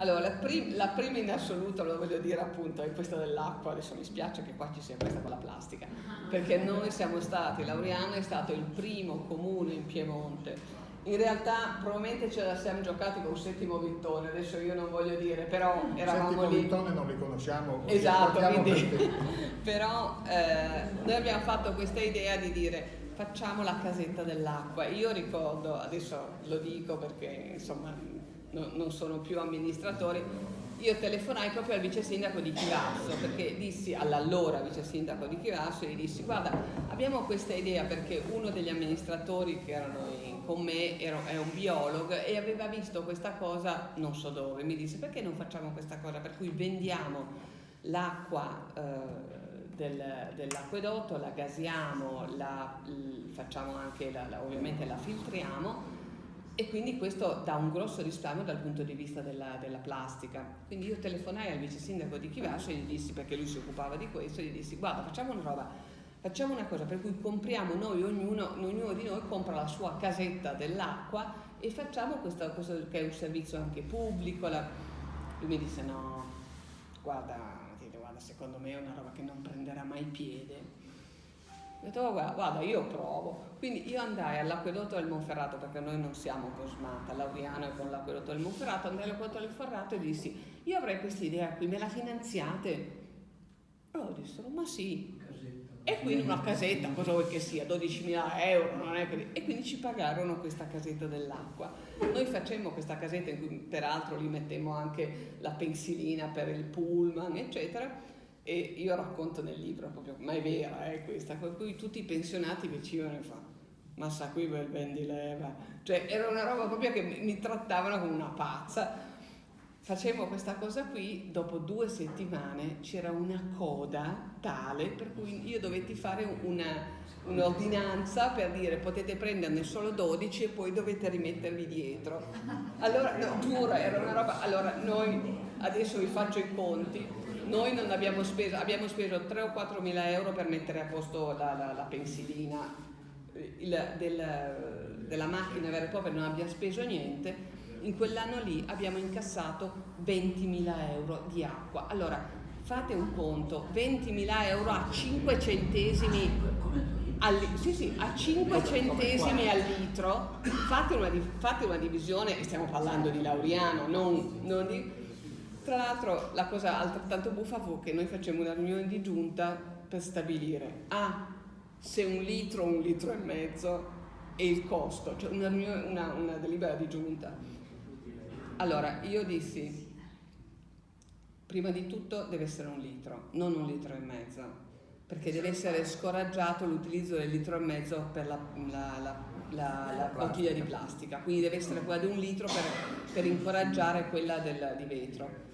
Allora, la, prim- la, prima in assoluto, lo voglio dire appunto, è questa dell'acqua, adesso mi spiace che qua ci sia questa con la plastica, perché noi siamo stati, Lauriano è stato il primo comune in Piemonte. In realtà probabilmente ce la siamo giocati con Settimo Vittone, adesso io non voglio dire, però eravamo Settimo lì. Vittone non li conosciamo. Esatto, quindi, però eh, noi abbiamo fatto questa idea di dire facciamo la casetta dell'acqua. Io ricordo, adesso lo dico perché insomma no, non sono più amministratori, io telefonai proprio al vice sindaco di Chivasso perché dissi all'allora vice sindaco di Chivasso e gli dissi guarda abbiamo questa idea perché uno degli amministratori che erano in, con me era, è un biologo e aveva visto questa cosa non so dove, mi disse perché non facciamo questa cosa? Per cui vendiamo l'acqua eh, del, dell'acquedotto, la gasiamo, la, facciamo anche la, la, ovviamente la filtriamo e quindi questo dà un grosso risparmio dal punto di vista della, della plastica. Quindi io telefonai al vice sindaco di Chivasso e gli dissi, perché lui si occupava di questo, gli dissi guarda facciamo una roba, facciamo una cosa per cui compriamo noi, ognuno, ognuno di noi compra la sua casetta dell'acqua e facciamo questo, questo, che è un servizio anche pubblico. La... Lui mi disse no, guarda, guarda, secondo me è una roba che non prenderà mai piede ho detto, oh, guarda, guarda, io provo. Quindi io andai all'acquedotto del Monferrato, perché noi non siamo Cosmata, Lauriano è con l'acquedotto del Monferrato, andai all'acquedotto del Monferrato e dissi, io avrei questa idea qui, me la finanziate? Loro dissero, ma sì. E quindi una casetta, cosa vuoi che sia, 12.000 euro, non è per... E quindi ci pagarono questa casetta dell'acqua. Noi facemmo questa casetta in cui peraltro li mettemmo anche la pensilina per il pullman, eccetera e io racconto nel libro proprio, ma è vera eh, questa, per cui tutti i pensionati vicino ne fanno, ma sa qui bel ben di leva, cioè era una roba proprio che mi, trattavano come una pazza. Facevo questa cosa qui, dopo due settimane c'era una coda tale per cui io dovetti fare un'ordinanza per dire potete prenderne solo 12 e poi dovete rimettervi dietro. Allora, no, giuro, era una roba, allora noi adesso vi faccio i conti, noi non abbiamo speso, abbiamo speso 3 o 4 mila euro per mettere a posto la, la, la pensilina il, del, della macchina vera e propria, non abbiamo speso niente. In quell'anno lì abbiamo incassato 20 mila euro di acqua. Allora, fate un conto, 20 mila euro a 5 centesimi al, sì, sì, a 5 centesimi al litro, fate una, fate una divisione, stiamo parlando di Lauriano, non, non di tra l'altro la cosa altrettanto buffa fu che noi facciamo una riunione di giunta per stabilire ah, se un litro un litro e mezzo è il costo, cioè una, una, una delibera di giunta. Allora io dissi, prima di tutto deve essere un litro, non un litro e mezzo, perché deve essere scoraggiato l'utilizzo del litro e mezzo per la, la, la, la bottiglia di plastica, quindi deve essere quella di un litro per, per incoraggiare quella del, di vetro.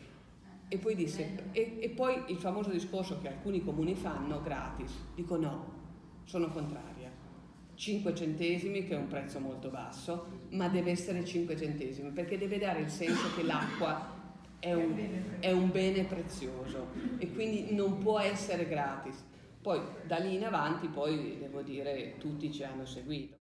E poi disse, e, e, poi il famoso discorso che alcuni comuni fanno gratis. Dico no, sono contraria. 5 centesimi, che è un prezzo molto basso, ma deve essere 5 centesimi, perché deve dare il senso che l'acqua è un, è un bene prezioso e quindi non può essere gratis. Poi da lì in avanti, poi devo dire, tutti ci hanno seguito.